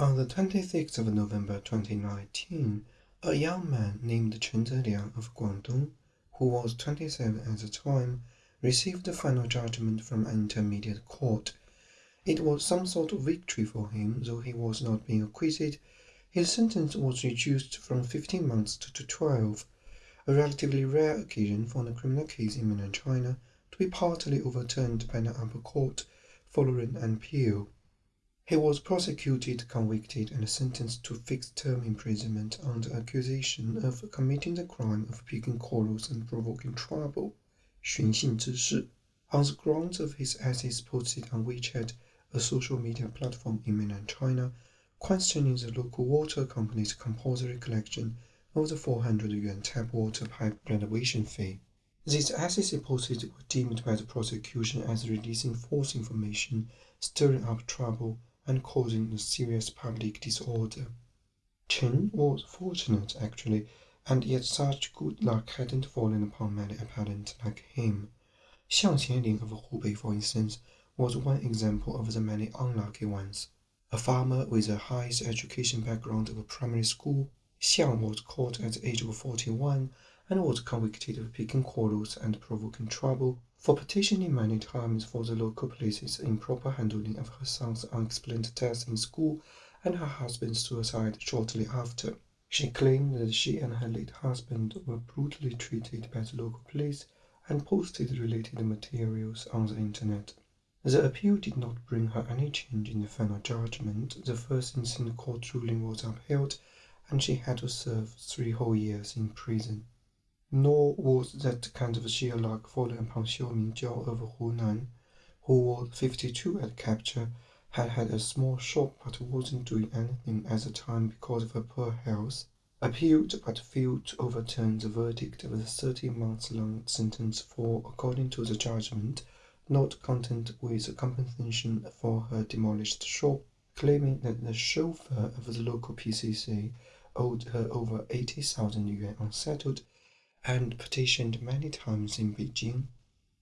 On the 26th of November 2019, a young man named Chen Zeliang of Guangdong, who was 27 at the time, received the final judgment from an intermediate court. It was some sort of victory for him, though he was not being acquitted. His sentence was reduced from 15 months to 12, a relatively rare occasion for a criminal case in mainland China to be partly overturned by an upper court following an appeal. He was prosecuted, convicted, and sentenced to fixed-term imprisonment under accusation of committing the crime of picking quarrels and provoking trouble on the grounds of his essays posted on WeChat, a social media platform in mainland China, questioning the local water company's compulsory collection of the 400 yuan tap water pipe renovation fee. These essays posted were deemed by the prosecution as releasing false information, stirring up trouble, and causing a serious public disorder. Chen was fortunate, actually, and yet such good luck hadn't fallen upon many appellants like him. Xiang Qianling of Hubei, for instance, was one example of the many unlucky ones. A farmer with a highest education background of a primary school, Xiang was caught at the age of 41 and was convicted of picking quarrels and provoking trouble for petitioning many times for the local police's improper handling of her son's unexplained death in school and her husband's suicide shortly after. She claimed that she and her late husband were brutally treated by the local police and posted related materials on the internet. The appeal did not bring her any change in the final judgment. The first instant court ruling was upheld and she had to serve three whole years in prison. Nor was that kind of sheer luck falling upon Xiao Mingjiao of Hunan, who was 52 at capture, had had a small shop but wasn't doing anything at the time because of her poor health, appealed but failed to overturn the verdict of the 30 months long sentence for, according to the judgment, not content with compensation for her demolished shop, claiming that the chauffeur of the local PCC owed her over 80,000 yuan unsettled and petitioned many times in Beijing.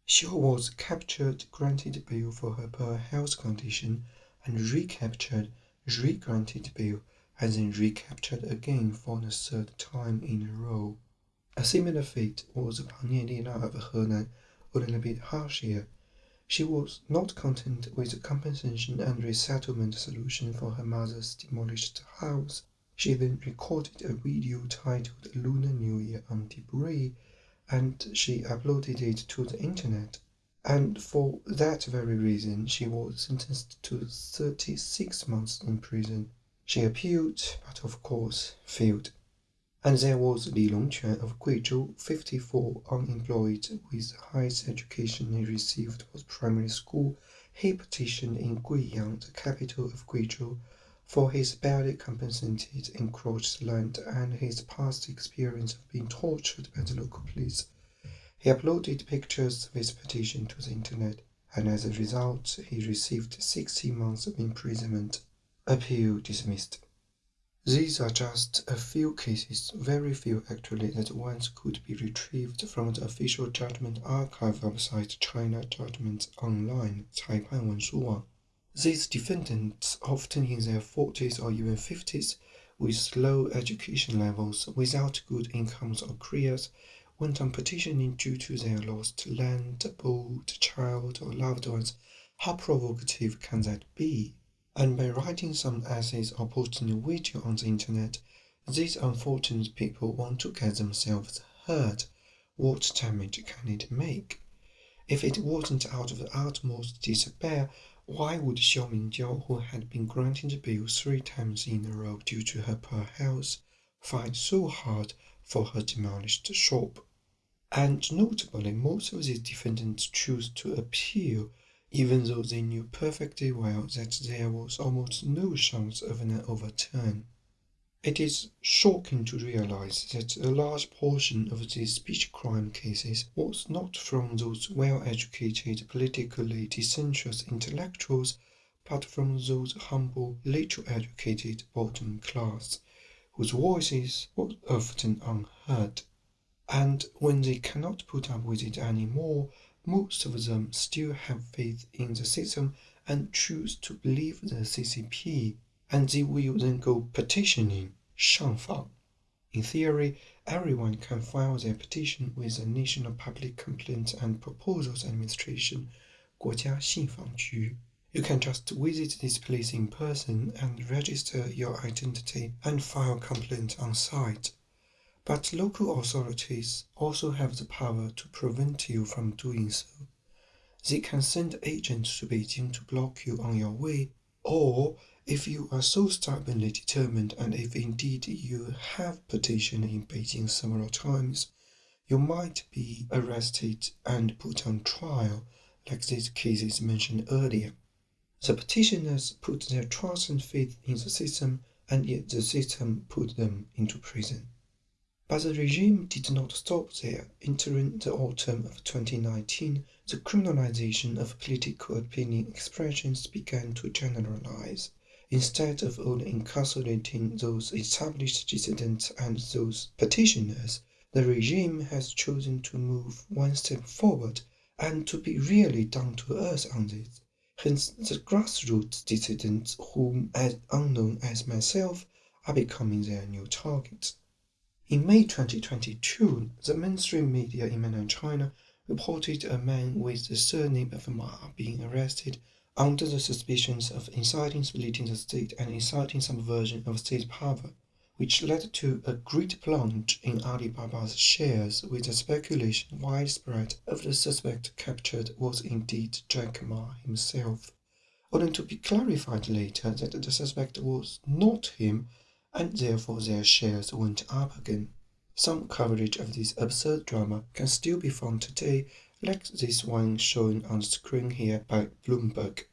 Xiao was captured, granted bail for her poor health condition, and recaptured, re-granted bail, and then recaptured again for the third time in a row. A similar fate was upon Lina of Henan, a bit harsher. She was not content with the compensation and resettlement solution for her mother's demolished house. She then recorded a video titled Lunar New Year on Debris and she uploaded it to the internet. And for that very reason, she was sentenced to 36 months in prison. She appealed, but of course failed. And there was Li Longquan of Guizhou, 54, unemployed, with the highest education he received was primary school. He petitioned in Guiyang, the capital of Guizhou, for his barely compensated encroached land and his past experience of being tortured by the local police, he uploaded pictures of his petition to the internet, and as a result, he received 60 months of imprisonment. Appeal dismissed. These are just a few cases, very few actually, that once could be retrieved from the official judgment archive website China Judgment Online, Caipan Wenshuwang. These defendants, often in their 40s or even 50s, with low education levels, without good incomes or careers, went on petitioning due to their lost land, boat, child, or loved ones. How provocative can that be? And by writing some essays or posting a video on the internet, these unfortunate people want to get themselves heard. What damage can it make? If it wasn't out of the utmost despair, why would Xiao Mingjiao, who had been granted bill three times in a row due to her poor health, fight so hard for her demolished shop? And notably, most of these defendants chose to appeal, even though they knew perfectly well that there was almost no chance of an overturn. It is shocking to realize that a large portion of these speech crime cases was not from those well-educated, politically disinterested intellectuals, but from those humble, little educated bottom class, whose voices were often unheard. And when they cannot put up with it any more, most of them still have faith in the system and choose to believe the CCP and they will then go petitioning shangfang. In theory, everyone can file their petition with the National Public Complaints and Proposals Administration, 国家信访局. You can just visit this place in person and register your identity and file complaint on site. But local authorities also have the power to prevent you from doing so. They can send agents to Beijing to block you on your way, or if you are so stubbornly determined and if indeed you have petitioned in Beijing several times, you might be arrested and put on trial, like these cases mentioned earlier. The petitioners put their trust and faith in the system, and yet the system put them into prison. But the regime did not stop there. Entering the autumn of 2019, the criminalization of political opinion expressions began to generalize. Instead of only incarcerating those established dissidents and those petitioners, the regime has chosen to move one step forward and to be really down to earth on this. Hence, the grassroots dissidents, whom as unknown as myself, are becoming their new targets. In May 2022, the mainstream media in mainland China reported a man with the surname of Ma being arrested under the suspicions of inciting splitting the state and inciting subversion of state power, which led to a great plunge in Alibaba's shares with the speculation widespread of the suspect captured was indeed Jack Ma himself, only to be clarified later that the suspect was not him and therefore their shares went up again. Some coverage of this absurd drama can still be found today, like this one shown on screen here by Bloomberg.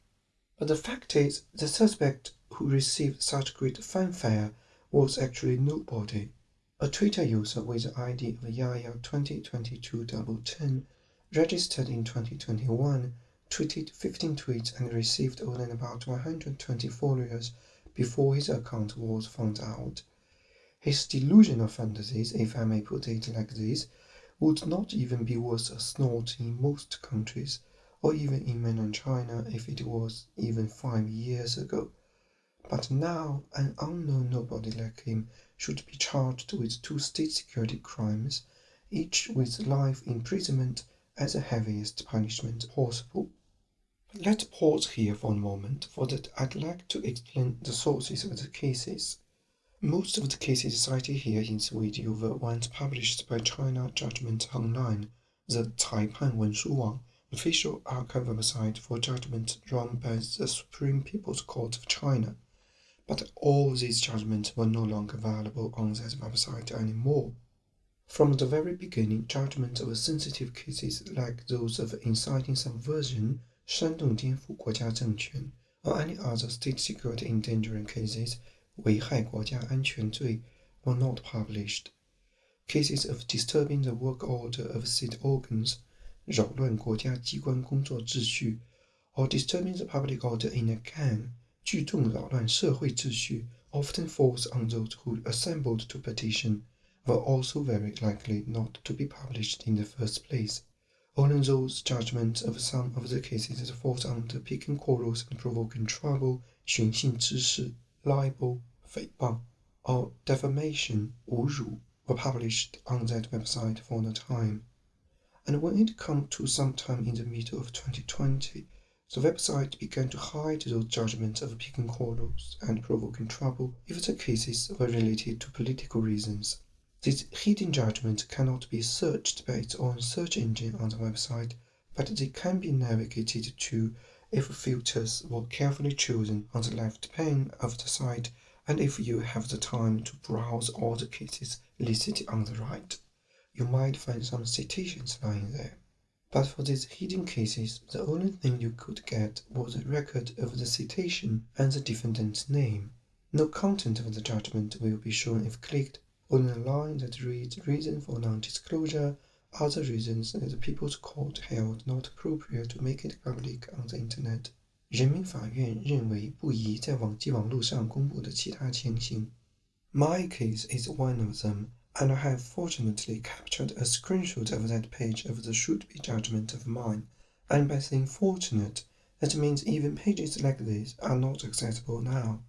But the fact is, the suspect who received such great fanfare was actually nobody. A Twitter user with the ID of Yaya 202210 registered in 2021 tweeted 15 tweets and received only about 120 followers before his account was found out. His delusional fantasies, if I may put it like this, would not even be worth a snort in most countries, or even in mainland China if it was even five years ago. But now, an unknown nobody like him should be charged with two state security crimes, each with life imprisonment as the heaviest punishment possible. Let's pause here for a moment, for that I'd like to explain the sources of the cases. Most of the cases cited here in this video were ones published by China Judgment Online, the Caipan Wenshuwang, official archive website for judgment run by the Supreme People's Court of China. But all these judgments were no longer available on that website anymore. From the very beginning, judgments of sensitive cases like those of inciting subversion, 煽动颠覆国家政权，or any other state security endangering cases 危害国家安全罪 were not published. Cases of disturbing the work order of state organs 扰乱国家机关工作秩序 or disturbing the public order in a gang 聚众扰乱社会秩序 often falls on those who assembled to petition were also very likely not to be published in the first place. Only those judgments of some of the cases that fall under picking quarrels and provoking trouble, 寻衅滋事, libel, fake-bump, or defamation were published on that website for the time. And when it came to sometime in the middle of 2020, the website began to hide those judgments of picking quarrels and provoking trouble if the cases were related to political reasons. These hidden judgments cannot be searched by its own search engine on the website, but they can be navigated to if filters were carefully chosen on the left pane of the site and if you have the time to browse all the cases listed on the right. You might find some citations lying there. But for these hidden cases, the only thing you could get was a record of the citation and the defendant's name. No content of the judgment will be shown if clicked, on a line that reads reason for non-disclosure, other reasons that the People's Court held not appropriate to make it public on the Internet. 人民法院认为不宜在网际网络上公布的其他情形。My case is one of them, and I have fortunately captured a screenshot of that page of the should-be judgment of mine. And by saying fortunate, that means even pages like this are not accessible now.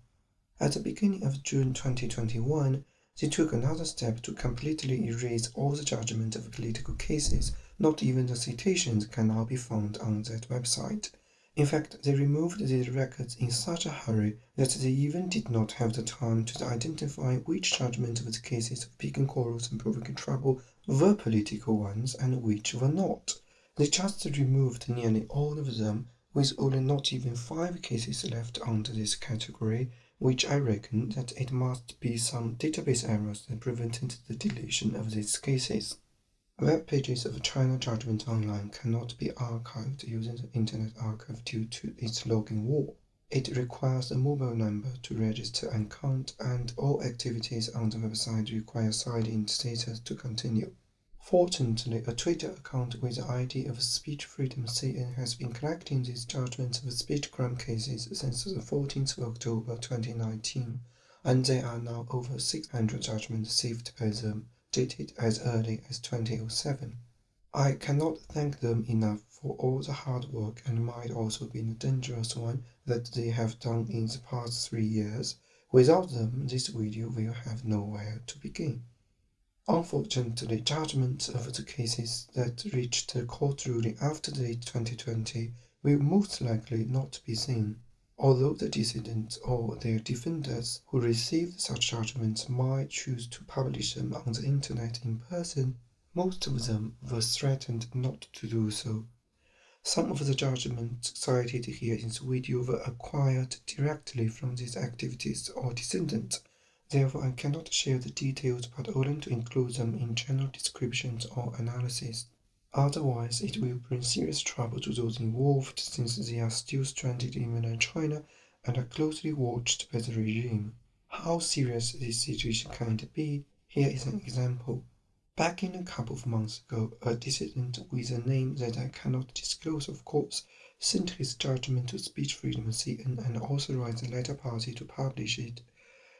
At the beginning of June 2021, they took another step to completely erase all the judgment of political cases. Not even the citations can now be found on that website. In fact, they removed these records in such a hurry that they even did not have the time to identify which judgments of the cases of picking quarrels and provoking trouble were political ones and which were not. They just removed nearly all of them, with only not even five cases left under this category, which I reckon that it must be some database errors that prevented the deletion of these cases. Web pages of China Judgment Online cannot be archived using the Internet Archive due to its login wall. It requires a mobile number to register an account and all activities on the website require signed-in status to continue. Fortunately, a Twitter account with the ID of Speech Freedom CN has been collecting these judgments of speech crime cases since the 14th of October 2019, and there are now over 600 judgments received by them dated as early as 2007. I cannot thank them enough for all the hard work and might also be a dangerous one that they have done in the past three years. Without them, this video will have nowhere to begin. Unfortunately, judgments of the cases that reached the court ruling after the 2020 will most likely not be seen. Although the dissidents or their defenders who received such judgments might choose to publish them on the internet in person, most of them were threatened not to do so. Some of the judgments cited here in the video were acquired directly from these activities or descendants, therefore I cannot share the details but only to include them in general descriptions or analysis. Otherwise, it will bring serious trouble to those involved since they are still stranded in mainland China and are closely watched by the regime. How serious this situation can be? Here is an example. Back in a couple of months ago, a dissident with a name that I cannot disclose, of course, sent his judgment to Speech Freedom CN and authorized the latter party to publish it.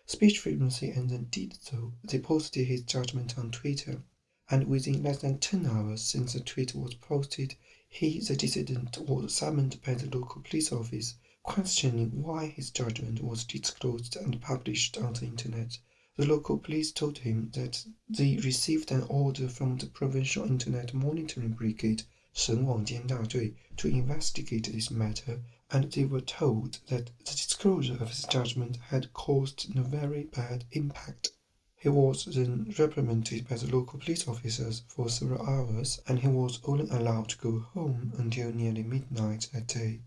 Speech Freedom CN indeed, did so. They posted his judgment on Twitter, and within less than 10 hours since the tweet was posted, he, the dissident, was summoned by the local police office, questioning why his judgment was disclosed and published on the internet. The local police told him that they received an order from the Provincial Internet Monitoring Brigade, 省网监大队, to investigate this matter and they were told that the disclosure of his judgment had caused a very bad impact. He was then reprimanded by the local police officers for several hours and he was only allowed to go home until nearly midnight that day.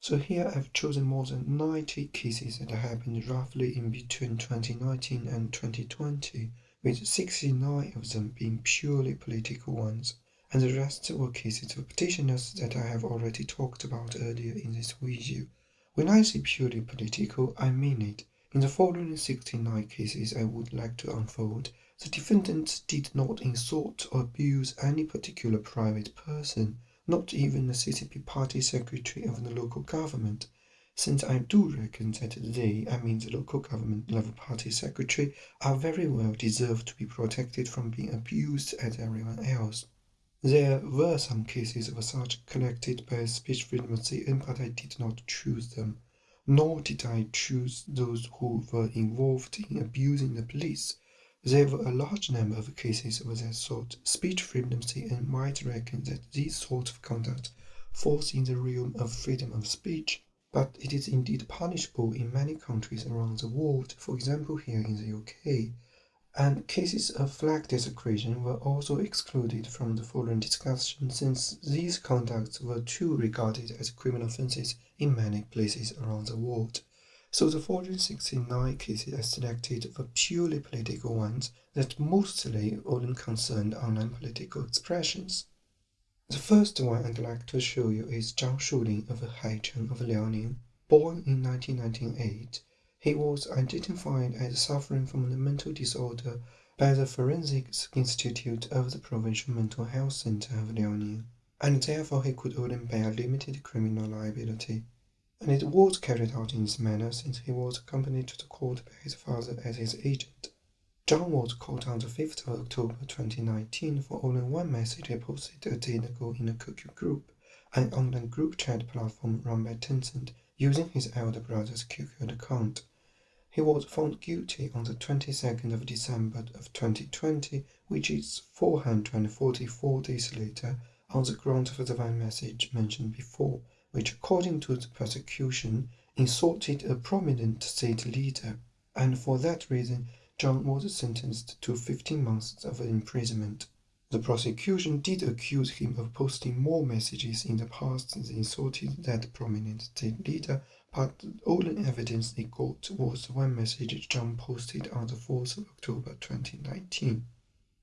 So here I've chosen more than 90 cases that happened roughly in between 2019 and 2020, with 69 of them being purely political ones, and the rest were cases of petitioners that I have already talked about earlier in this video. When I say purely political, I mean it. In the following 69 cases I would like to unfold, the defendants did not insult or abuse any particular private person, not even the CCP party secretary of the local government, since I do reckon that they, I mean the local government level party secretary, are very well deserved to be protected from being abused as everyone else. There were some cases of such collected by Speech Freedom CN, but I did not choose them nor did I choose those who were involved in abusing the police. There were a large number of cases of that sort. Speech Freedom CN might reckon that this sort of conduct falls in the realm of freedom of speech, but it is indeed punishable in many countries around the world, for example here in the UK and cases of flag desecration were also excluded from the following discussion since these conducts were too regarded as criminal offences in many places around the world. So the 469 cases I selected were purely political ones that mostly only concerned online political expressions. The first one I'd like to show you is Zhang Shulin of Haicheng of Liaoning. Born in 1998, he was identified as suffering from a mental disorder by the Forensics Institute of the Provincial Mental Health Center of Liaoning, and therefore he could only bear limited criminal liability. And it was carried out in this manner since he was accompanied to the court by his father as his agent. Zhang was caught on the 5th of October 2019 for only one message he posted a day ago in a QQ group, an online group chat platform run by Tencent, using his elder brother's QQ account. He was found guilty on the 22nd of December of 2020, which is 444 days later, on the grounds of the divine message mentioned before, which according to the prosecution insulted a prominent state leader, and for that reason Zhang was sentenced to 15 months of imprisonment. The prosecution did accuse him of posting more messages in the past that insulted that prominent state leader, but all the evidence they got was one message Zhang posted on the 4th of October 2019.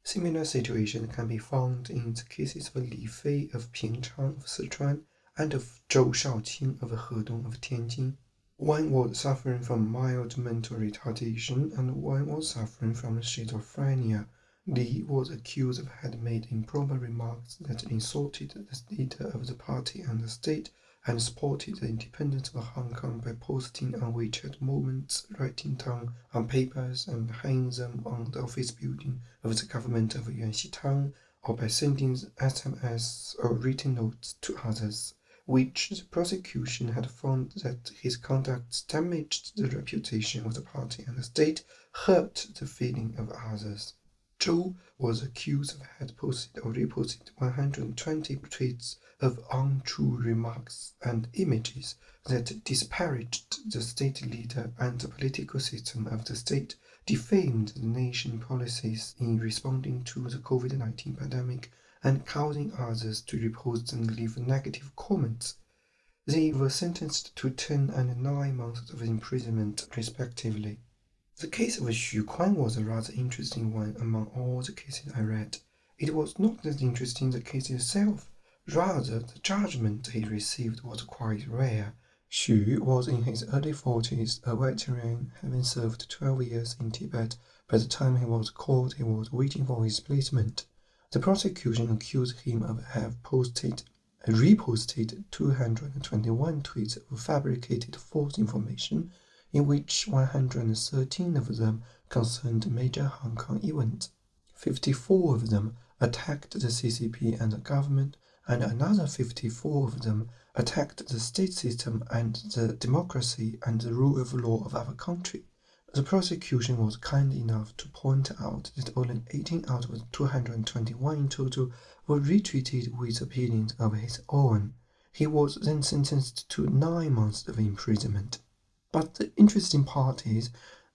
Similar situation can be found in the cases of Li Fei of Pingchang of Sichuan and of Zhou Shaoqing of Hedong of Tianjin. One was suffering from mild mental retardation and one was suffering from schizophrenia. Li was accused of had made improper remarks that insulted the leader of the party and the state and supported the independence of Hong Kong by posting on WeChat moments, writing down on papers and hanging them on the office building of the government of Yuan Xitang, or by sending SMS or written notes to others, which the prosecution had found that his conduct damaged the reputation of the party and the state, hurt the feeling of others. Zhou was accused of had posted or reposted 120 tweets of untrue remarks and images that disparaged the state leader and the political system of the state, defamed the nation policies in responding to the COVID-19 pandemic, and causing others to repost and leave negative comments. They were sentenced to 10 and 9 months of imprisonment, respectively. The case of Xu Kuan was a rather interesting one among all the cases I read. It was not as interesting the case itself, rather the judgment he received was quite rare. Xu was in his early 40s, a veteran, having served 12 years in Tibet. By the time he was caught, he was waiting for his placement. The prosecution accused him of have posted reposted 221 tweets of fabricated false information in which 113 of them concerned major Hong Kong events. 54 of them attacked the CCP and the government, and another 54 of them attacked the state system and the democracy and the rule of law of our country. The prosecution was kind enough to point out that only 18 out of 221 in total were retweeted with opinions of his own. He was then sentenced to nine months of imprisonment. But the interesting part is,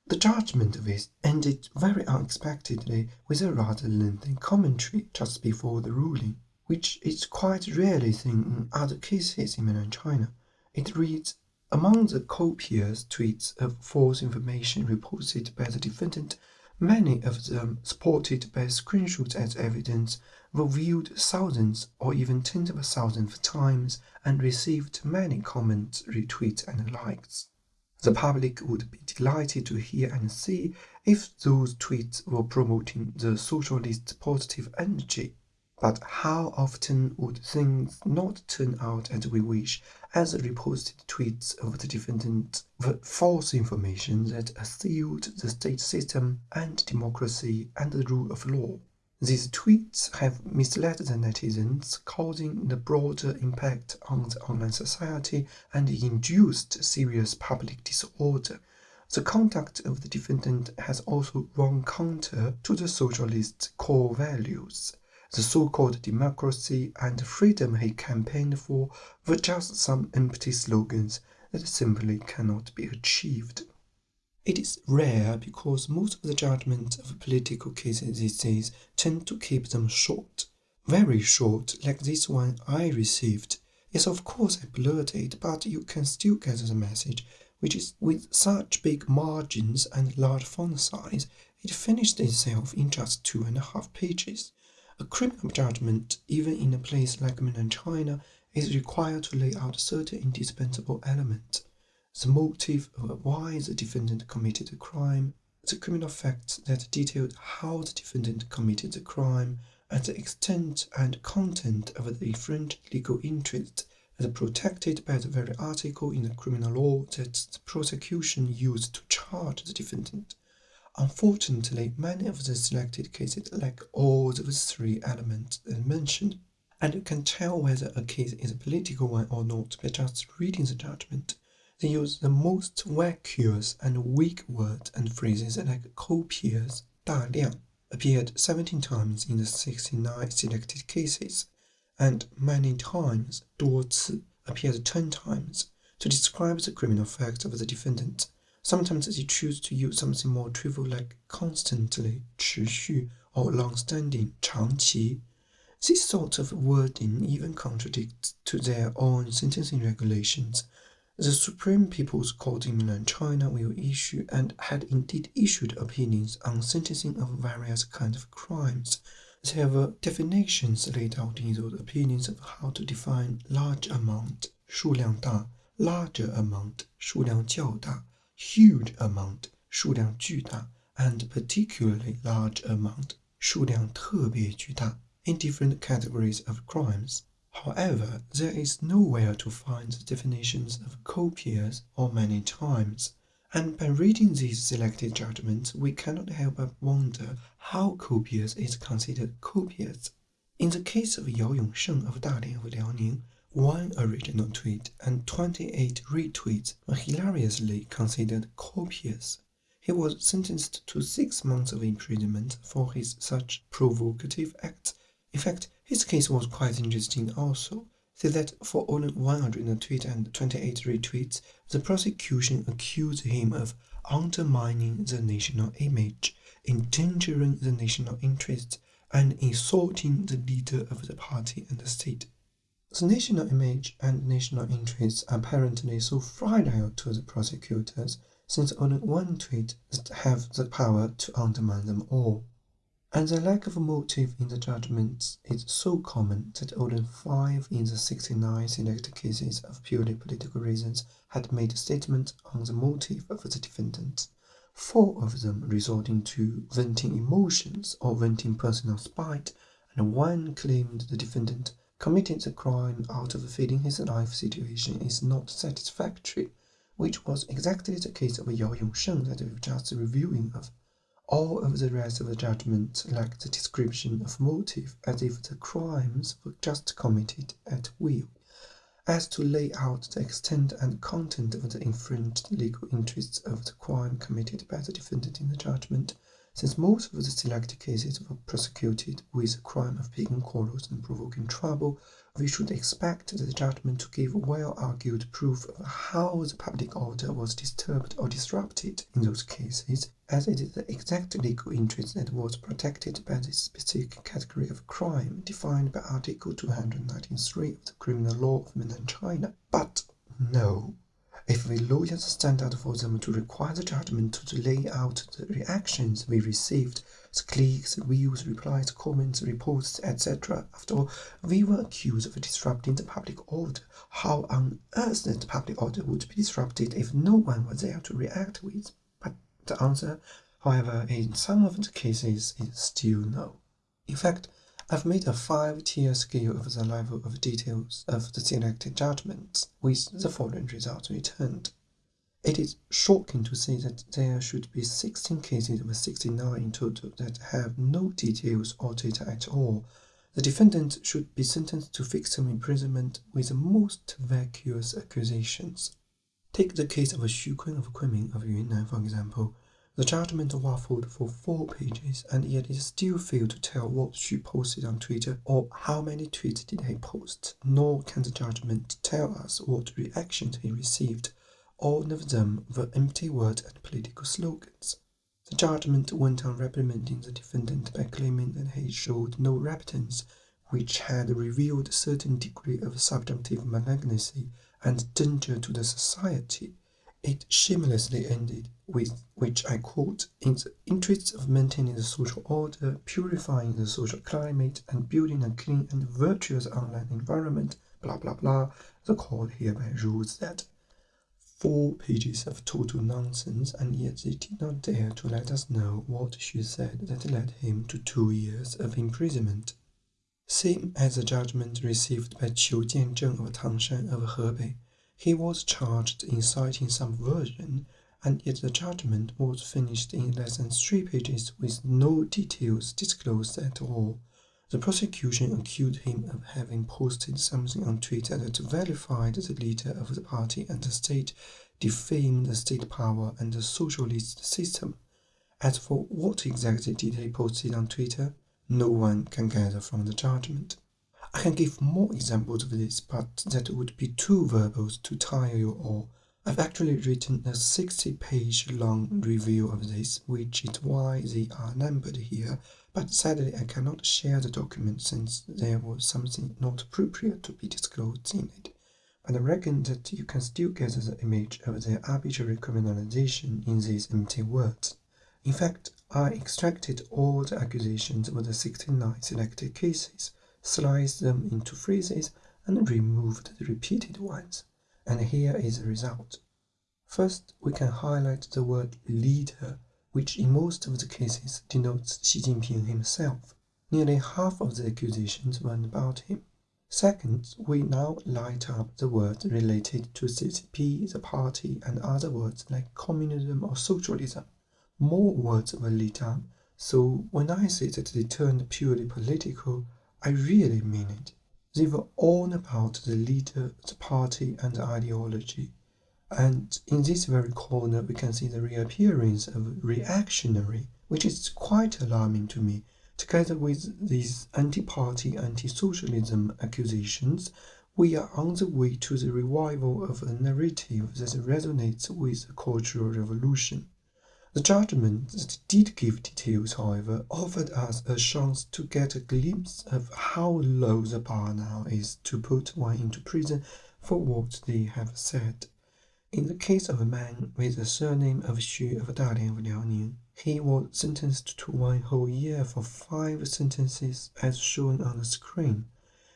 the judgment of it ended very unexpectedly with a rather lengthy commentary just before the ruling, which is quite rarely seen in other cases in mainland China. It reads, among the copious tweets of false information reported by the defendant, many of them supported by screenshots as evidence were viewed thousands or even tens of thousands of times and received many comments, retweets, and likes. The public would be delighted to hear and see if those tweets were promoting the socialist positive energy. But how often would things not turn out as we wish, as reposted tweets of the defendant false information that assailed the state system and democracy and the rule of law? These tweets have misled the netizens, causing the broader impact on the online society and induced serious public disorder. The conduct of the defendant has also run counter to the socialist core values. The so-called democracy and freedom he campaigned for were just some empty slogans that simply cannot be achieved. It is rare because most of the judgments of political cases these days tend to keep them short. Very short, like this one I received. Yes, of course I blurred it, but you can still get the message, which is with such big margins and large font size, it finished itself in just two and a half pages. A criminal judgment, even in a place like mainland China, is required to lay out certain indispensable elements the motive of why the defendant committed the crime, the criminal facts that detailed how the defendant committed the crime, and the extent and content of the different legal interests as protected by the very article in the criminal law that the prosecution used to charge the defendant. Unfortunately, many of the selected cases lack all those three elements mentioned, and you can tell whether a case is a political one or not by just reading the judgment. They use the most vacuous and weak words and phrases like copious, 大量, appeared 17 times in the 69 selected cases, and many times, 多次, appeared 10 times, to describe the criminal facts of the defendant. Sometimes they choose to use something more trivial like constantly, 持续, or long-standing, 长期. This sort of wording even contradicts to their own sentencing regulations. The Supreme People's Court in mainland China will issue and had indeed issued opinions on sentencing of various kinds of crimes. There were definitions laid out in those opinions of how to define large amount, 数量大, larger amount, 数量较大, huge amount, 数量巨大, and particularly large amount, 数量特别巨大 in different categories of crimes. However, there is nowhere to find the definitions of copious or many times, and by reading these selected judgments, we cannot help but wonder how copious is considered copious. In the case of Yao Yongsheng of Dalian of Liaoning, one original tweet and 28 retweets were hilariously considered copious. He was sentenced to six months of imprisonment for his such provocative acts in fact, his case was quite interesting also, so that for only 100 tweets and 28 retweets, the prosecution accused him of undermining the national image, endangering the national interests, and insulting the leader of the party and the state. The national image and national interests are apparently so fragile to the prosecutors, since only one tweet have the power to undermine them all and the lack of motive in the judgments is so common that only five in the 69 selected cases of purely political reasons had made a statement on the motive of the defendant. Four of them resorting to venting emotions or venting personal spite, and one claimed the defendant committed the crime out of feeling his life situation is not satisfactory, which was exactly the case of Yao Yongsheng that we've just reviewing of. All of the rest of the judgment lacked the description of motive, as if the crimes were just committed at will. As to lay out the extent and content of the infringed legal interests of the crime committed by the defendant in the judgment, since most of the selected cases were prosecuted with the crime of picking quarrels and provoking trouble, we should expect the judgment to give well-argued proof of how the public order was disturbed or disrupted in those cases, as it is the exact legal interest that was protected by this specific category of crime defined by Article 293 of the Criminal Law of Mainland China. But no, if we lower the standard for them to require the judgment to lay out the reactions we received clicks, views, replies, comments, reports, etc. After all, we were accused of disrupting the public order. How on earth the public order would be disrupted if no one was there to react with? But the answer, however, in some of the cases is still no. In fact, I've made a five-tier scale of the level of details of the selected judgments, with the following results returned. It is shocking to see that there should be 16 cases of 69 in total that have no details or data at all. The defendant should be sentenced to fixed term imprisonment with the most vacuous accusations. Take the case of Xu Kun of Kunming of Yunnan, for example. The judgment waffled for four pages, and yet it still failed to tell what she posted on Twitter or how many tweets did he post, nor can the judgment tell us what reactions he received all of them were empty words and political slogans. The judgment went on reprimanding the defendant by claiming that he showed no repentance, which had revealed a certain degree of subjunctive malignancy and danger to the society. It shamelessly ended with, which I quote, in the interests of maintaining the social order, purifying the social climate, and building a clean and virtuous online environment, blah blah blah, the court hereby rules that four pages of total nonsense, and yet they did not dare to let us know what she said that led him to two years of imprisonment. Same as the judgment received by Qiu Jianzheng of Tangshan of Hebei, he was charged in citing subversion, and yet the judgment was finished in less than three pages with no details disclosed at all. The prosecution accused him of having posted something on Twitter that verified the leader of the party and the state defamed the state power and the socialist system. As for what exactly did he post on Twitter, no one can gather from the judgment. I can give more examples of this, but that would be too verbose to tire you all. I've actually written a 60 page long review of this, which is why they are numbered here, but sadly I cannot share the document since there was something not appropriate to be disclosed in it. But I reckon that you can still get the image of their arbitrary criminalization in these empty words. In fact, I extracted all the accusations of the 69 selected cases sliced them into phrases, and removed the repeated ones. And here is the result. First, we can highlight the word leader, which in most of the cases denotes Xi Jinping himself. Nearly half of the accusations were about him. Second, we now light up the words related to CCP, the party, and other words like communism or socialism. More words were lit up, so when I say that they turned purely political, I really mean it. They were all about the leader, the party, and the ideology. And in this very corner, we can see the reappearance of reactionary, which is quite alarming to me. Together with these anti-party, anti-socialism accusations, we are on the way to the revival of a narrative that resonates with the Cultural Revolution. The judgment did give details, however, offered us a chance to get a glimpse of how low the bar now is to put one into prison for what they have said. In the case of a man with the surname of Xu of Dalian of Liaoning, he was sentenced to one whole year for five sentences as shown on the screen.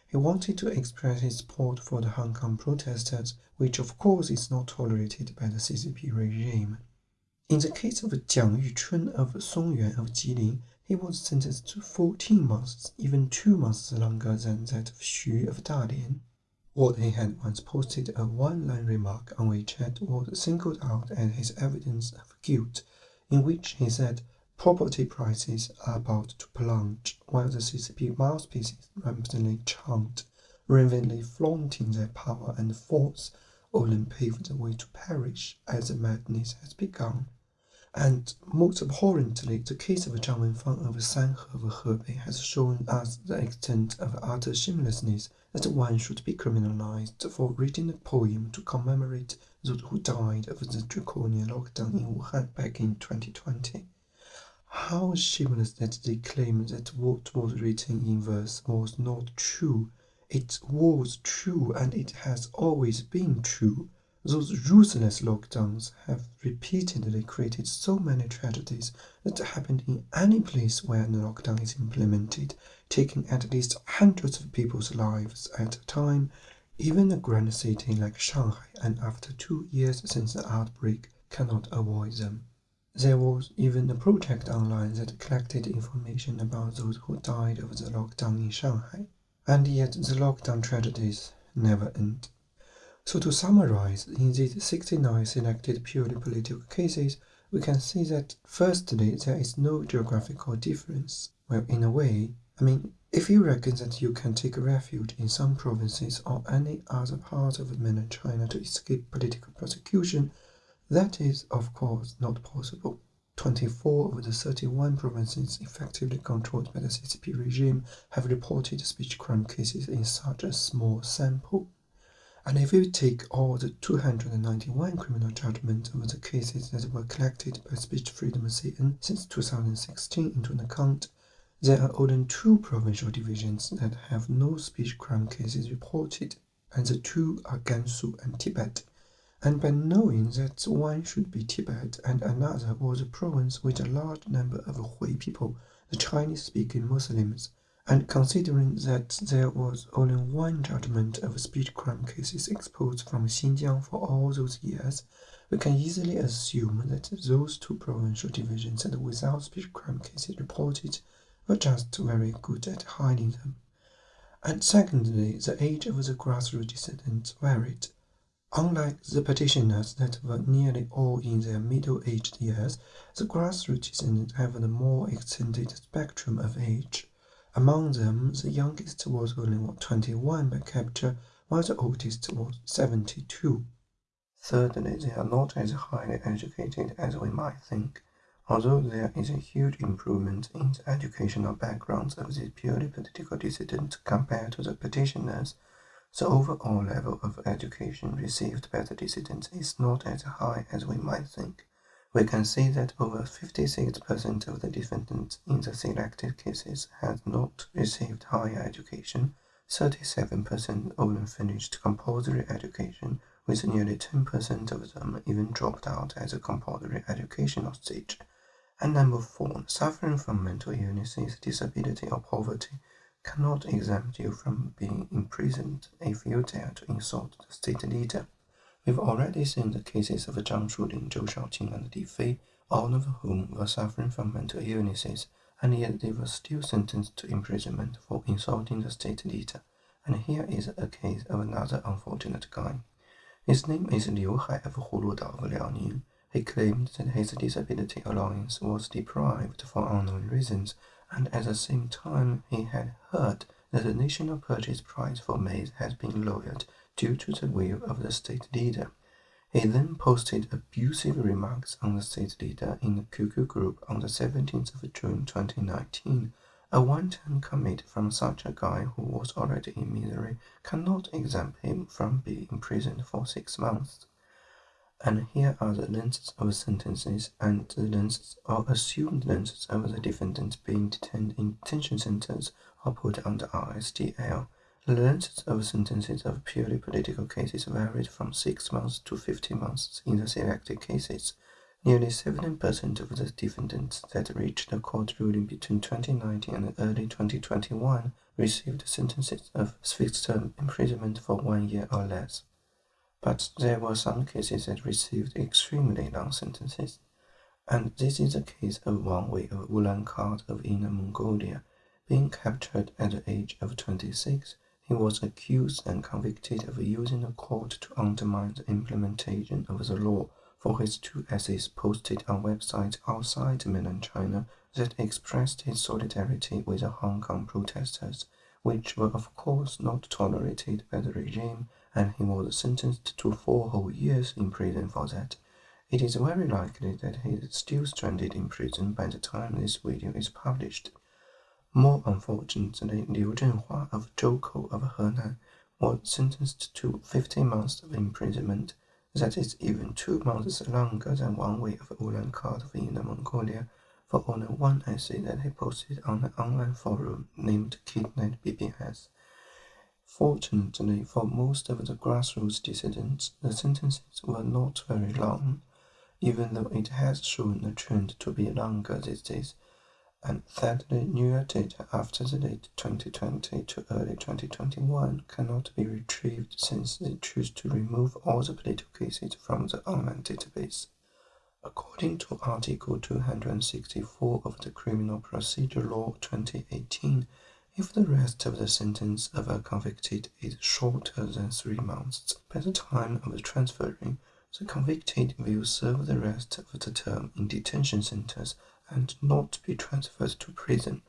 He wanted to express his support for the Hong Kong protesters, which of course is not tolerated by the CCP regime. In the case of Jiang Yuchun of Songyuan of Jilin, he was sentenced to 14 months, even two months longer than that of Xu of Dalian. What he had once posted a one-line remark on WeChat was singled out as his evidence of guilt, in which he said property prices are about to plunge, while the CCP mouthpieces rampantly chant, ravenly flaunting their power and force, only pave the way to perish as the madness has begun. And most abhorrently, the case of Zhang Wenfang of Sanhe of Hebei has shown us the extent of utter shamelessness that one should be criminalized for reading a poem to commemorate those who died of the draconian lockdown in Wuhan back in 2020. How shameless that they claim that what was written in verse was not true. It was true and it has always been true. Those ruthless lockdowns have repeatedly created so many tragedies that happen in any place where a lockdown is implemented, taking at least hundreds of people's lives at a time, even a grand city like Shanghai, and after two years since the outbreak, cannot avoid them. There was even a project online that collected information about those who died of the lockdown in Shanghai. And yet the lockdown tragedies never end. So to summarize, in these 69 selected purely political cases, we can see that firstly, there is no geographical difference. Well, in a way, I mean, if you reckon that you can take refuge in some provinces or any other part of mainland China to escape political persecution, that is, of course, not possible. 24 of the 31 provinces effectively controlled by the CCP regime have reported speech crime cases in such a small sample. And if we take all the 291 criminal judgments of the cases that were collected by Speech Freedom CN since 2016 into account, there are only two provincial divisions that have no speech crime cases reported, and the two are Gansu and Tibet. And by knowing that one should be Tibet and another was a province with a large number of Hui people, the Chinese-speaking Muslims, and considering that there was only one judgment of speech crime cases exposed from Xinjiang for all those years, we can easily assume that those two provincial divisions and without speech crime cases reported were just very good at hiding them. And secondly, the age of the grassroots dissidents varied. Unlike the petitioners that were nearly all in their middle-aged years, the grassroots dissidents have a more extended spectrum of age. Among them, the youngest was only 21 by capture, uh, while the oldest was 72. Thirdly, they are not as highly educated as we might think. Although there is a huge improvement in the educational backgrounds of these purely political dissidents compared to the petitioners, the overall level of education received by the dissidents is not as high as we might think. We can see that over 56% of the defendants in the selected cases had not received higher education, 37% only finished compulsory education, with nearly 10% of them even dropped out at the compulsory educational stage. And number four, suffering from mental illnesses, disability, or poverty cannot exempt you from being imprisoned if you dare to insult the state leader. We've already seen the cases of Zhang Shuling, Zhou Shaoqing, and Li Fei, all of whom were suffering from mental illnesses, and yet they were still sentenced to imprisonment for insulting the state leader. And here is a case of another unfortunate guy. His name is Liu Hai of Huludao of Liaoning. He claimed that his disability allowance was deprived for unknown reasons, and at the same time he had heard the national purchase price for maize had been lowered due to the will of the state leader. He then posted abusive remarks on the state leader in the QQ group on the 17th of June 2019. A one-time commit from such a guy who was already in misery cannot exempt him from being imprisoned for six months. And here are the lengths of sentences and the lengths or assumed lengths of the defendants being detained in detention centers or put under RSDL. The lengths of sentences of purely political cases varied from 6 months to 15 months in the selected cases. Nearly 70% of the defendants that reached a court ruling between 2019 and early 2021 received sentences of fixed-term imprisonment for one year or less but there were some cases that received extremely long sentences. And this is the case of Wang Wei of Ulaanbaatar of Inner Mongolia. Being captured at the age of 26, he was accused and convicted of using the cult to undermine the implementation of the law for his two essays posted on websites outside mainland China that expressed his solidarity with the Hong Kong protesters, which were of course not tolerated by the regime and he was sentenced to four whole years in prison for that. It is very likely that he is still stranded in prison by the time this video is published. More unfortunately, Liu Zhenhua of Zhoukou of Henan was sentenced to 15 months of imprisonment. That is even two months longer than Wang Wei of Ulaanbaatar of Inner Mongolia for only one essay that he posted on an online forum named Kdnet BBS. Fortunately for most of the grassroots dissidents, the sentences were not very long, even though it has shown a trend to be longer these days, and sadly newer data after the late 2020 to early 2021 cannot be retrieved since they choose to remove all the political cases from the online database. According to Article 264 of the Criminal Procedure Law 2018, if the rest of the sentence of a convicted is shorter than three months by the time of transferring, the convicted will serve the rest of the term in detention centers and not be transferred to prison.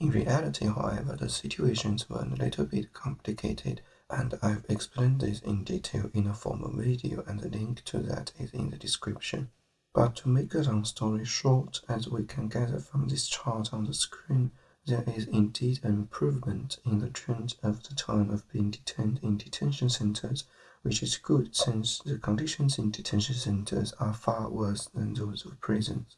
In reality, however, the situations were a little bit complicated, and I've explained this in detail in a former video, and the link to that is in the description. But to make a long story short, as we can gather from this chart on the screen, there is indeed an improvement in the trend of the time of being detained in detention centers, which is good since the conditions in detention centers are far worse than those of prisons.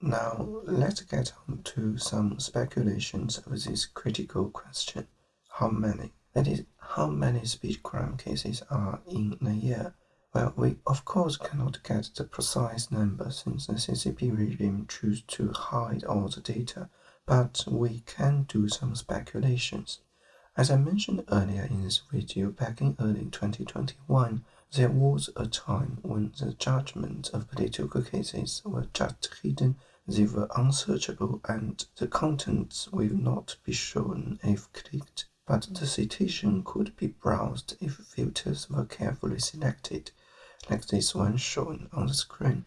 Now, let's get on to some speculations of this critical question. How many? That is, how many speech crime cases are in a year? Well, we of course cannot get the precise number since the CCP regime chooses to hide all the data but we can do some speculations. As I mentioned earlier in this video, back in early 2021, there was a time when the judgments of political cases were just hidden, they were unsearchable, and the contents will not be shown if clicked, but the citation could be browsed if filters were carefully selected, like this one shown on the screen.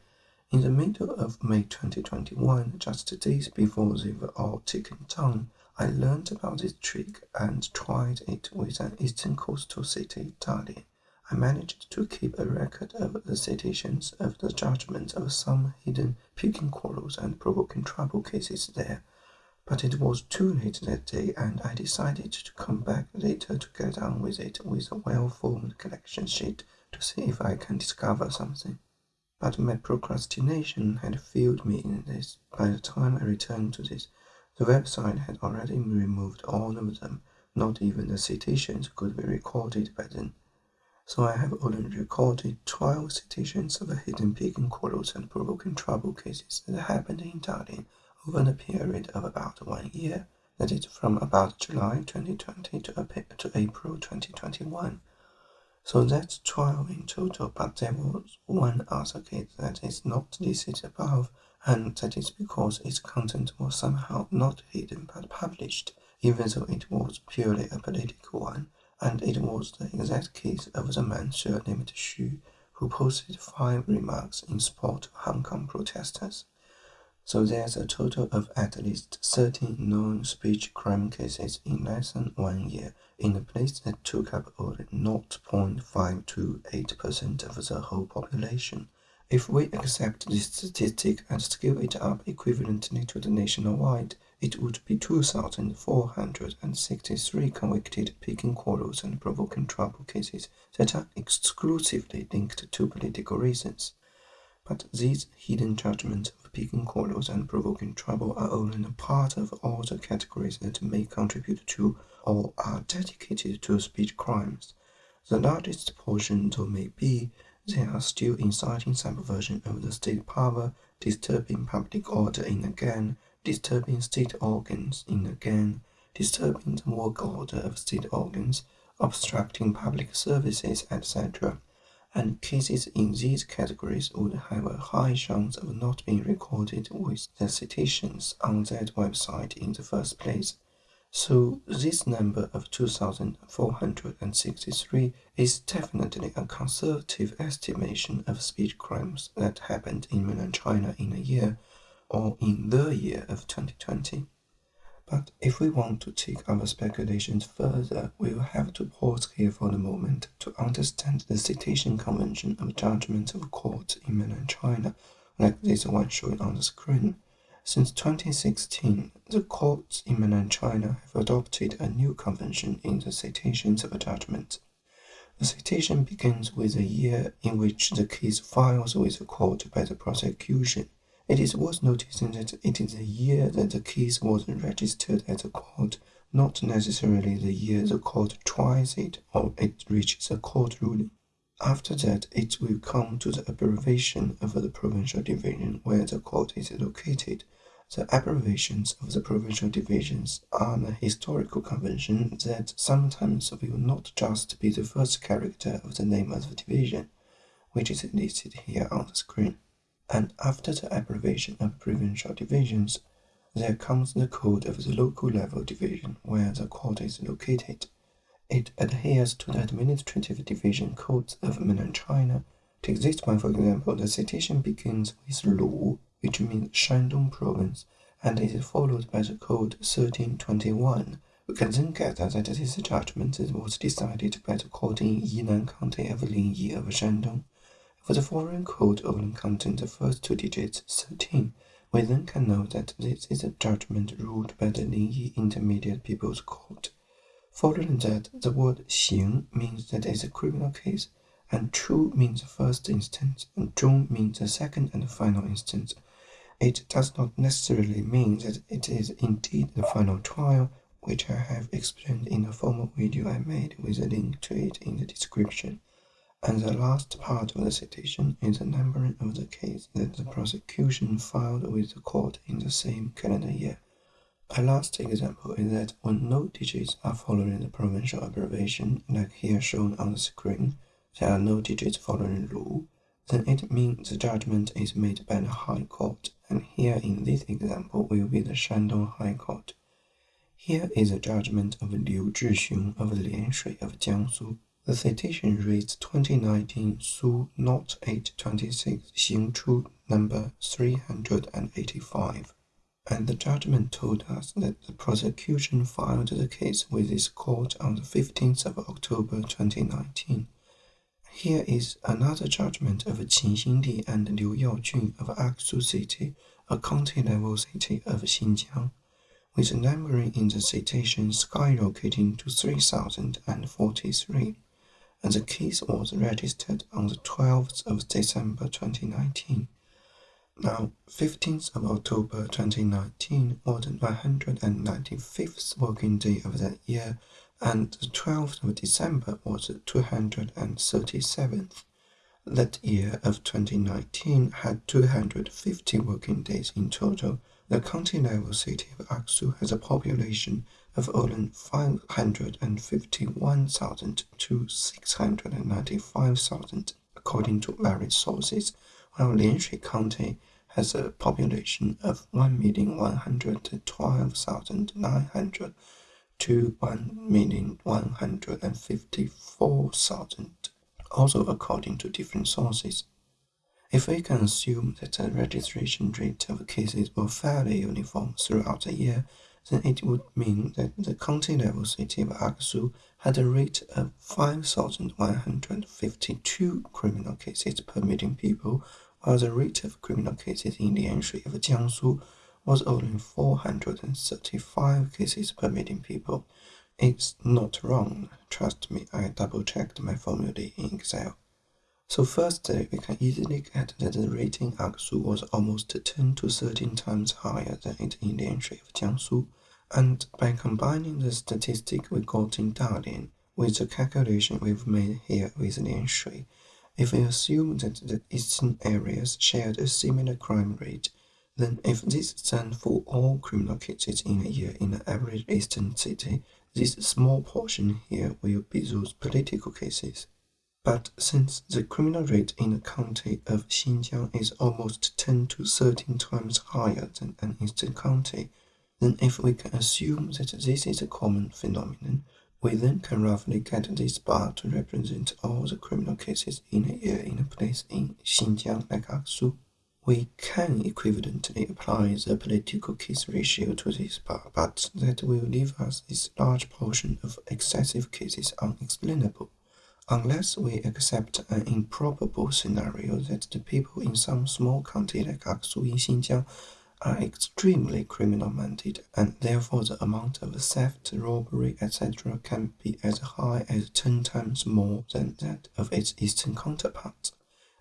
In the middle of May 2021, just days before they were all taken down, I learned about this trick and tried it with an eastern coastal city, Dalian. I managed to keep a record of the citations of the judgments of some hidden picking quarrels and provoking trouble cases there, but it was too late that day and I decided to come back later to get on with it with a well-formed collection sheet to see if I can discover something. But my procrastination had failed me in this. By the time I returned to this, the website had already removed all of them. Not even the citations could be recorded by then. So I have only recorded 12 citations of hidden picking quarrels and provoking trouble cases that happened in Dalian over the period of about one year, that is from about July 2020 to, to April 2021. So that's 12 in total, but there was one other case that is not listed above, and that is because its content was somehow not hidden but published, even though it was purely a political one, and it was the exact case of the man named Xu, who posted five remarks in support of Hong Kong protesters. So there's a total of at least 13 known speech crime cases in less than one year in a place that took up only 0.528% of the whole population. If we accept this statistic and scale it up equivalently to the nationwide, it would be 2,463 convicted picking quarrels and provoking trouble cases that are exclusively linked to political reasons. But these hidden judgments of picking quarrels and provoking trouble are only a part of all the categories that may contribute to or are dedicated to speech crimes. The largest portion, though may be, they are still inciting subversion of the state power, disturbing public order in a gang, disturbing state organs in a gang, disturbing the work order of state organs, obstructing public services, etc and cases in these categories would have a high chance of not being recorded with the citations on that website in the first place. So this number of 2,463 is definitely a conservative estimation of speech crimes that happened in mainland China in a year, or in the year of 2020. But if we want to take our speculations further, we will have to pause here for a moment to understand the citation convention of judgments of courts in mainland China, like this one shown on the screen. Since 2016, the courts in mainland China have adopted a new convention in the citations of judgments. The citation begins with the year in which the case files with the court by the prosecution it is worth noticing that it is the year that the case was registered at the court, not necessarily the year the court tries it or it reaches a court ruling. After that, it will come to the abbreviation of the provincial division where the court is located. The abbreviations of the provincial divisions are a historical convention that sometimes will not just be the first character of the name of the division, which is listed here on the screen and after the abbreviation of provincial divisions, there comes the code of the local level division where the court is located. It adheres to the administrative division codes of mainland China. Take this one for example, the citation begins with Lu, which means Shandong province, and is followed by the code 1321. We can then gather that this judgment was decided by the court in Yinan County of Linyi of Shandong. For the foreign code only contains the first two digits, 13. We then can know that this is a judgment ruled by the Linyi Intermediate People's Court. Following that, the word "xing" means that it's a criminal case, and chu means the first instance, and "zhong" means the second and final instance. It does not necessarily mean that it is indeed the final trial, which I have explained in a former video I made with a link to it in the description. And the last part of the citation is the numbering of the case that the prosecution filed with the court in the same calendar year. A last example is that when no digits are following the provincial abbreviation, like here shown on the screen, there are no digits following Lu, then it means the judgment is made by the High Court, and here in this example will be the Shandong High Court. Here is a judgment of Liu Zhixiong of Lianshui of Jiangsu the citation reads 2019 Su Not 826 Xingchu number 385. And the judgment told us that the prosecution filed the case with this court on the 15th of October 2019. Here is another judgment of Qin Xingdi and Liu Yaojun of Aksu City, a county-level city of Xinjiang, with numbering in the citation skyrocketing to 3,043, and the case was registered on the 12th of December 2019. Now, 15th of October 2019 was the 195th working day of that year, and the 12th of December was the 237th. That year of 2019 had 250 working days in total. The county level city of Aksu has a population of only 551,000 to 695,000, according to various sources while Lianshui County has a population of 1,112,900 to 1,154,000, also according to different sources. If we can assume that the registration rate of cases were fairly uniform throughout the year, then it would mean that the county level city of Aksu had a rate of 5,152 criminal cases per million people while the rate of criminal cases in the entry of Jiangsu was only 435 cases per million people. It's not wrong, trust me, I double-checked my formula in Excel. So firstly, uh, we can easily get that the rating in Aksu was almost 10 to 13 times higher than it in the entry of Jiangsu, and by combining the statistic we got in Dalian with the calculation we've made here with Lianshui, if we assume that the eastern areas shared a similar crime rate, then if this stands for all criminal cases in a year in the average eastern city, this small portion here will be those political cases. But since the criminal rate in the county of Xinjiang is almost 10 to 13 times higher than an eastern county, then if we can assume that this is a common phenomenon, we then can roughly get this bar to represent all the criminal cases in a year in a place in Xinjiang like Aksu. We can equivalently apply the political case ratio to this bar, but that will leave us this large portion of excessive cases unexplainable, unless we accept an improbable scenario that the people in some small county like Aksu in Xinjiang are extremely criminal-minded, and therefore the amount of theft, robbery, etc. can be as high as 10 times more than that of its eastern counterparts.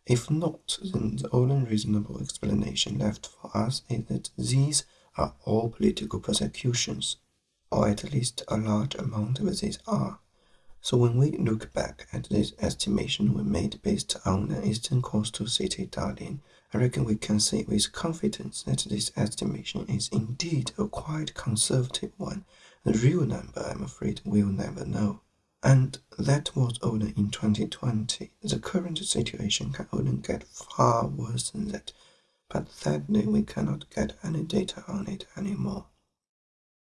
If not, then the only reasonable explanation left for us is that these are all political persecutions, or at least a large amount of these are. So when we look back at this estimation we made based on the eastern coastal city Dalian, I reckon we can say with confidence that this estimation is indeed a quite conservative one. The real number, I'm afraid, we'll never know. And that was only in 2020. The current situation can only get far worse than that, but sadly we cannot get any data on it anymore.